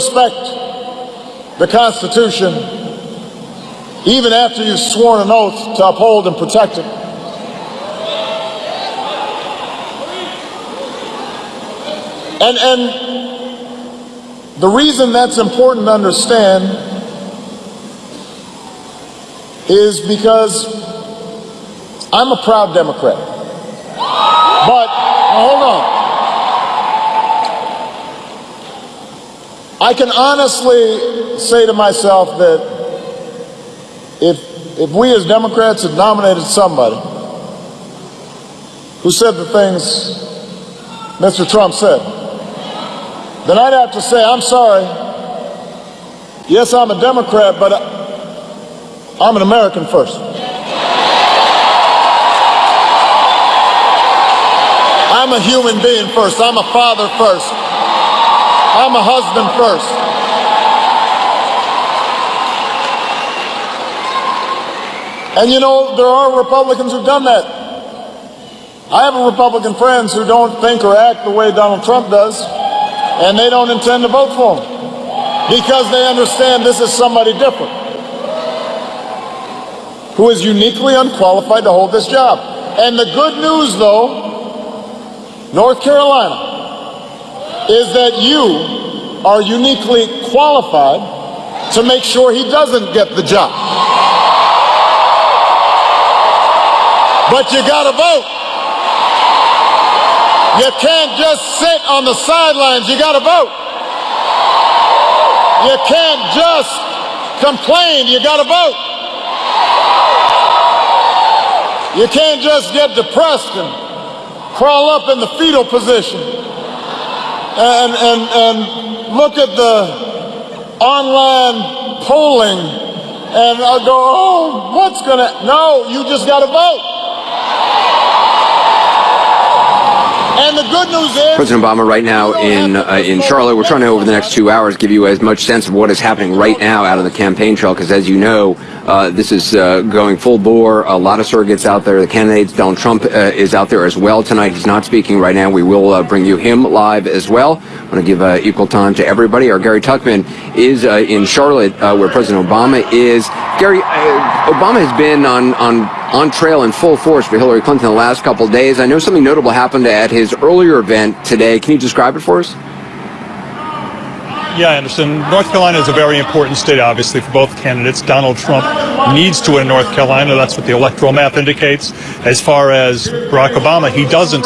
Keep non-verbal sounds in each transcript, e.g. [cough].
respect the Constitution even after you've sworn an oath to uphold and protect it. And, and the reason that's important to understand is because I'm a proud Democrat. But, hold on. I can honestly say to myself that if, if we as Democrats had nominated somebody who said the things Mr. Trump said, then I'd have to say, I'm sorry. Yes, I'm a Democrat, but I'm an American first. I'm a human being first. I'm a father first. I'm a husband first. And you know, there are Republicans who've done that. I have Republican friends who don't think or act the way Donald Trump does, and they don't intend to vote for him because they understand this is somebody different who is uniquely unqualified to hold this job. And the good news, though, North Carolina, is that you are uniquely qualified to make sure he doesn't get the job. But you got to vote. You can't just sit on the sidelines. You got to vote. You can't just complain. You got to vote. You can't just get depressed and crawl up in the fetal position and, and, and look at the online polling and I go, oh, what's going to, no, you just got to vote. And the good news is President Obama right now in uh, in Charlotte. We're trying to over the next two hours give you as much sense of what is happening right now out of the campaign trail because as you know, uh, this is uh, going full bore. A lot of surrogates out there. The candidates, Donald Trump uh, is out there as well tonight. He's not speaking right now. We will uh, bring you him live as well. I want to give uh, equal time to everybody. Our Gary Tuchman is in Charlotte where President Obama is. Gary, Obama has been on on on trail in full force for Hillary Clinton the last couple days. I know something notable happened at his earlier event today. Can you describe it for us? Yeah, Anderson. North Carolina is a very important state, obviously, for both candidates. Donald Trump needs to win North Carolina. That's what the electoral map indicates. As far as Barack Obama, he doesn't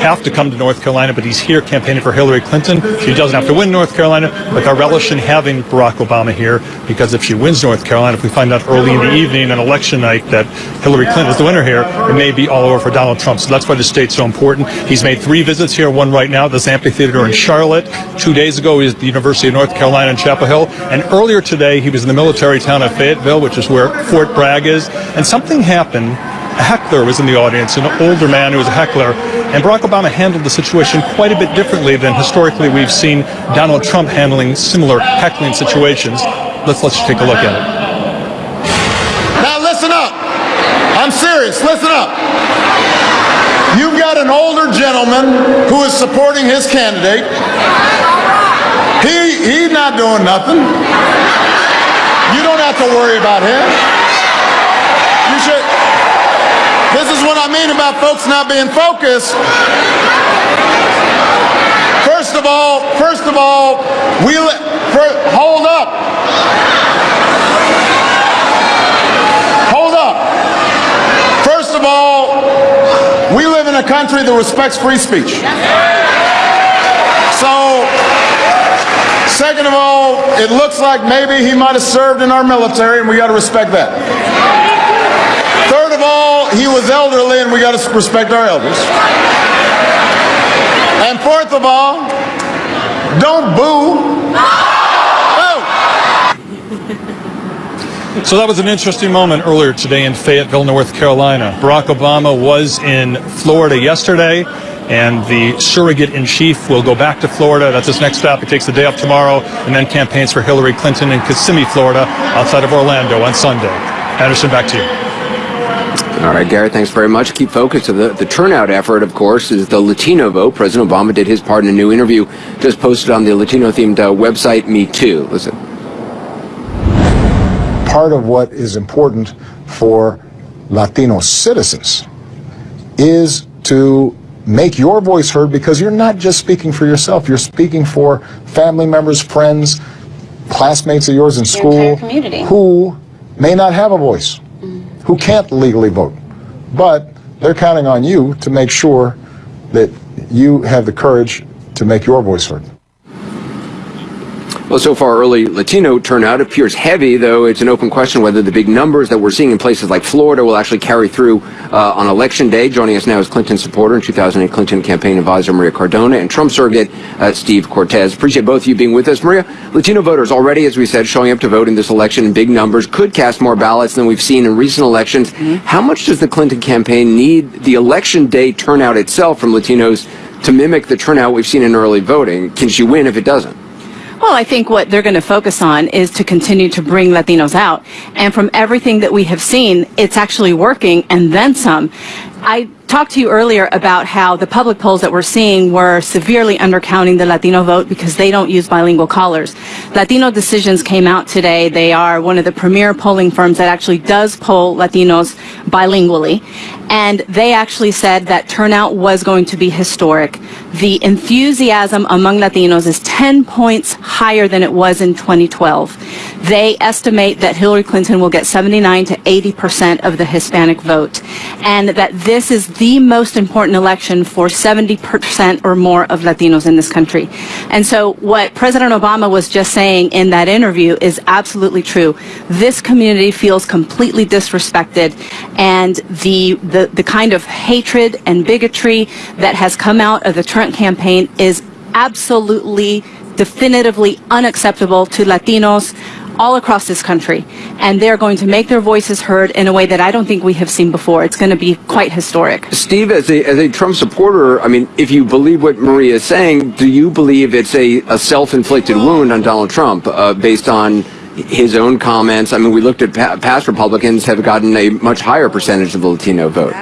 have to come to North Carolina, but he's here campaigning for Hillary Clinton. She doesn't have to win North Carolina, but they're relishing having Barack Obama here because if she wins North Carolina, if we find out early in the evening on election night that Hillary Clinton is the winner here, it may be all over for Donald Trump. So that's why the state's so important. He's made three visits here, one right now at this amphitheater in Charlotte. Two days ago, he was at the University of North Carolina in Chapel Hill. And earlier today, he was in the military town of Fayetteville, which is where Fort Bragg is. And something happened heckler was in the audience, an older man who was a heckler, and Barack Obama handled the situation quite a bit differently than historically we've seen Donald Trump handling similar heckling situations. Let's let's take a look at it. Now listen up. I'm serious. Listen up. You've got an older gentleman who is supporting his candidate. He he's not doing nothing. You don't have to worry about him. You should this is what I mean about folks not being focused. First of all, first of all, we hold up. Hold up. First of all, we live in a country that respects free speech. So, second of all, it looks like maybe he might have served in our military, and we got to respect that he was elderly, and we got to respect our elders. And fourth of all, don't boo. Oh. So that was an interesting moment earlier today in Fayetteville, North Carolina. Barack Obama was in Florida yesterday, and the surrogate in chief will go back to Florida. That's his next stop. He takes the day off tomorrow and then campaigns for Hillary Clinton in Kissimmee, Florida, outside of Orlando on Sunday. Anderson, back to you. All right, Garrett, thanks very much. Keep focused. The, the turnout effort, of course, is the Latino vote. President Obama did his part in a new interview just posted on the Latino-themed uh, website, mitú. Listen. Part of what is important for Latino citizens is to make your voice heard because you're not just speaking for yourself, you're speaking for family members, friends, classmates of yours in school who may not have a voice who can't legally vote. But they're counting on you to make sure that you have the courage to make your voice heard. Well, so far, early Latino turnout appears heavy, though it's an open question whether the big numbers that we're seeing in places like Florida will actually carry through uh, on election day. Joining us now is Clinton supporter and 2008 Clinton campaign advisor Maria Cardona and Trump surrogate uh, Steve Cortes. Appreciate both of you being with us. Maria, Latino voters already, as we said, showing up to vote in this election in big numbers, could cast more ballots than we've seen in recent elections. Mm-hmm. How much does the Clinton campaign need the election day turnout itself from Latinos to mimic the turnout we've seen in early voting? Can she win if it doesn't? Well, I think what they're going to focus on is to continue to bring Latinos out. And from everything that we have seen, it's actually working and then some. I talked to you earlier about how the public polls that we're seeing were severely undercounting the Latino vote because they don't use bilingual callers. Latino Decisions came out today. They are one of the premier polling firms that actually does poll Latinos bilingually. And they actually said that turnout was going to be historic. The enthusiasm among Latinos is 10 points higher than it was in 2012. They estimate that Hillary Clinton will get 79 to 80 percent of the Hispanic vote. And that this is the most important election for 70% or more of Latinos in this country. And so what President Obama was just saying in that interview is absolutely true. This community feels completely disrespected and the, the, the kind of hatred and bigotry that has come out of the Trump campaign is absolutely definitively unacceptable to Latinos, all across this country. And they're going to make their voices heard in a way that I don't think we have seen before. It's going to be quite historic. Steve, as a, as a Trump supporter, I mean, if you believe what Maria is saying, do you believe it's a, a self-inflicted wound on Donald Trump uh, based on his own comments? I mean, we looked at pa- past Republicans have gotten a much higher percentage of the Latino vote.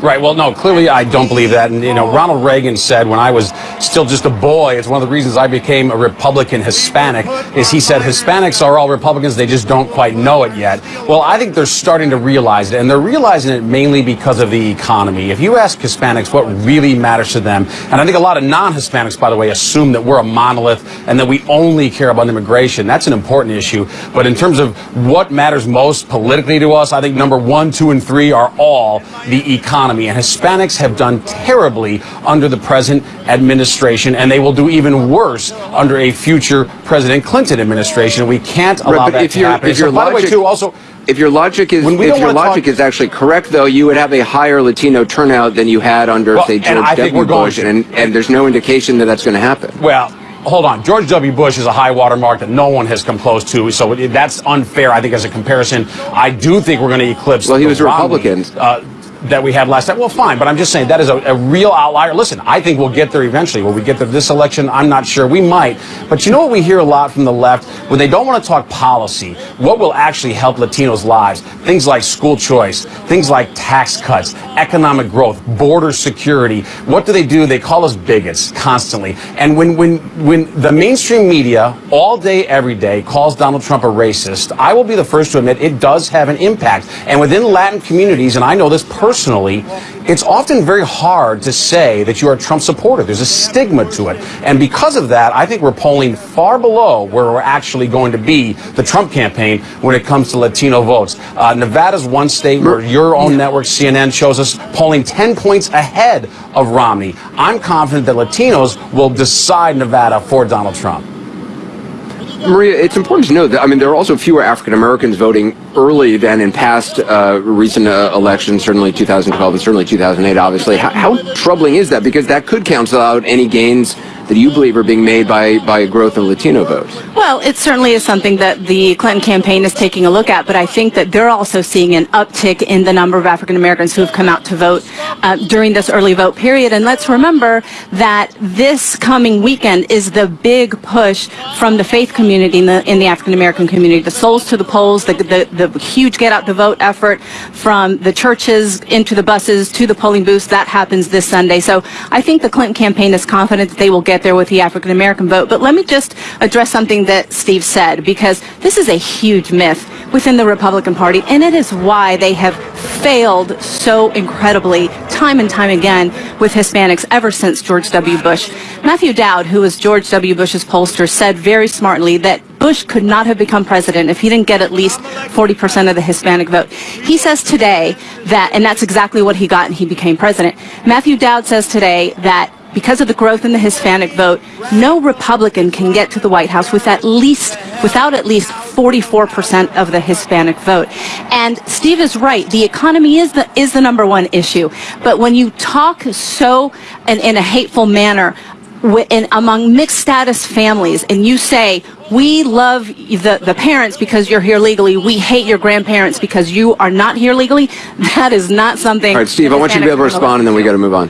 Right. Well, no, clearly I don't believe that. And, you know, Ronald Reagan said when I was still just a boy, it's one of the reasons I became a Republican Hispanic, is he said Hispanics are all Republicans, they just don't quite know it yet. Well, I think they're starting to realize it, and they're realizing it mainly because of the economy. If you ask Hispanics what really matters to them, and I think a lot of non-Hispanics, by the way, assume that we're a monolith and that we only care about immigration. That's an important issue. But in terms of what matters most politically to us, I think number one, two, and three are all the economy economy. And Hispanics have done terribly under the present administration, and they will do even worse under a future President Clinton administration. We can't allow right, that if to your, happen. If your so, by logic, the way, too, also. If your logic is if your logic talk, is actually correct, though, you would have a higher Latino turnout than you had under, well, say, George W. Bush, and, and there's no indication that that's going to happen. Well, hold on. George W. Bush is a high water mark that no one has come close to, so that's unfair, I think, as a comparison. I do think we're going to eclipse. Well, he was Romney, Republican. Uh, that we had last time. Well, fine, but I'm just saying that is a, a, real outlier. Listen, I think we'll get there eventually. Will we get there this election? I'm not sure. We might. But you know what we hear a lot from the left? When they don't want to talk policy, what will actually help Latinos' lives? Things like school choice, things like tax cuts, economic growth, border security. What do they do? They call us bigots constantly. And when, when, when the mainstream media all day, every day calls Donald Trump a racist, I will be the first to admit it does have an impact. And within Latin communities, and I know this personally, personally, it's often very hard to say that you are a Trump supporter. There's a stigma to it. And because of that, I think we're polling far below where we're actually going to be, the Trump campaign, when it comes to Latino votes. Uh, Nevada's one state where your own network, CNN, shows us polling 10 points ahead of Romney. I'm confident that Latinos will decide Nevada for Donald Trump. Maria, it's important to note that, I mean, there are also fewer African Americans voting early than in past uh, recent uh, elections, certainly 2012 and certainly 2008, obviously. How, how, troubling is that? Because that could cancel out any gains that you believe are being made by, by growth of Latino votes. Well, it certainly is something that the Clinton campaign is taking a look at, but I think that they're also seeing an uptick in the number of African Americans who have come out to vote uh, during this early vote period. And let's remember that this coming weekend is the big push from the faith community in the, in the African American community. The souls to the polls, the, the, the huge get out the vote effort from the churches into the buses to the polling booths, that happens this Sunday. So I think the Clinton campaign is confident that they will get there with the African American vote. But let me just address something that Steve said, because this is a huge myth within the Republican Party, and it is why they have failed so incredibly time and time again with Hispanics ever since George W. Bush. Matthew Dowd, who was George W. Bush's pollster, said very smartly that Bush could not have become president if he didn't get at least 40% of the Hispanic vote. He says today that, and that's exactly what he got and he became president. Matthew Dowd says today that because of the growth in the Hispanic vote, no Republican can get to the White House with at least, without at least 44% of the Hispanic vote. And Steve is right. The economy is the, is the number one issue. But when you talk so in, in a hateful manner in, among mixed status families and you say we love the, the parents because you're here legally we hate your grandparents because you are not here legally [laughs] that is not something all right steve i want you to be able to respond and then we got to move on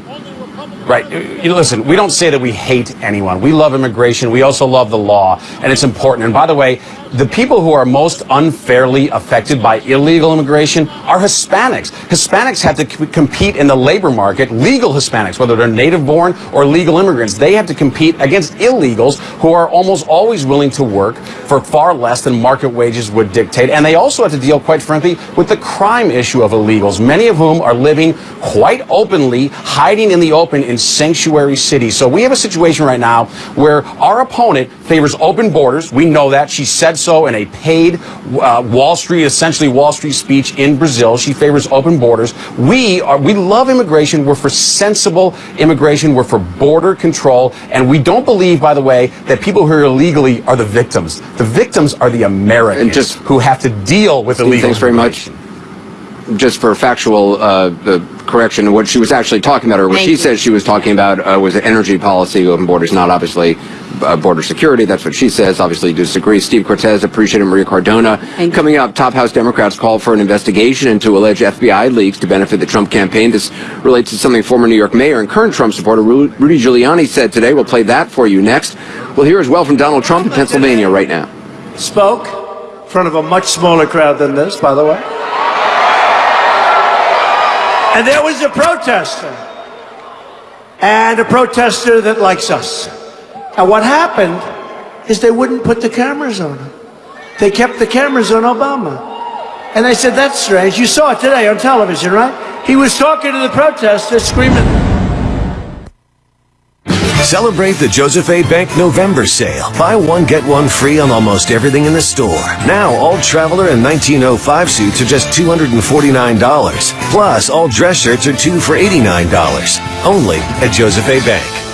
Right. You listen, we don't say that we hate anyone. We love immigration. We also love the law, and it's important. And by the way, the people who are most unfairly affected by illegal immigration are Hispanics. Hispanics have to compete in the labor market, legal Hispanics, whether they're native born or legal immigrants. They have to compete against illegals who are almost always willing to work for far less than market wages would dictate. And they also have to deal, quite frankly, with the crime issue of illegals, many of whom are living quite openly, hiding in the open in sanctuary cities. So we have a situation right now where our opponent favors open borders. We know that. She said so in a paid uh, Wall Street, essentially Wall Street speech in Brazil. She favors open borders. We are, we love immigration. We're for sensible immigration. We're for border control. And we don't believe, by the way, that people who are illegally are the victims. The victims are the Americans just, who have to deal with illegal Thanks very much. Just for factual uh, correction, what she was actually talking about, or what Thank she you. said she was talking about, uh, was energy policy, open borders, not obviously uh, border security. That's what she says. Obviously, disagree. Steve Cortes, appreciate it. Maria Cardona. Coming up, top House Democrats call for an investigation into alleged FBI leaks to benefit the Trump campaign. This relates to something former New York Mayor and current Trump supporter Rudy Giuliani said today. We'll play that for you next. We'll hear as well from Donald Trump in Pennsylvania right now. Spoke in front of a much smaller crowd than this, by the way. And there was a protester. And a protester that likes us. And what happened is they wouldn't put the cameras on him. They kept the cameras on Obama. And they said, that's strange. You saw it today on television, right? He was talking to the protesters, screaming. Celebrate the Joseph A. Bank November sale. Buy one, get one free on almost everything in the store. Now, all Traveler and 1905 suits are just $249. Plus, all dress shirts are two for $89. Only at Joseph A. Bank.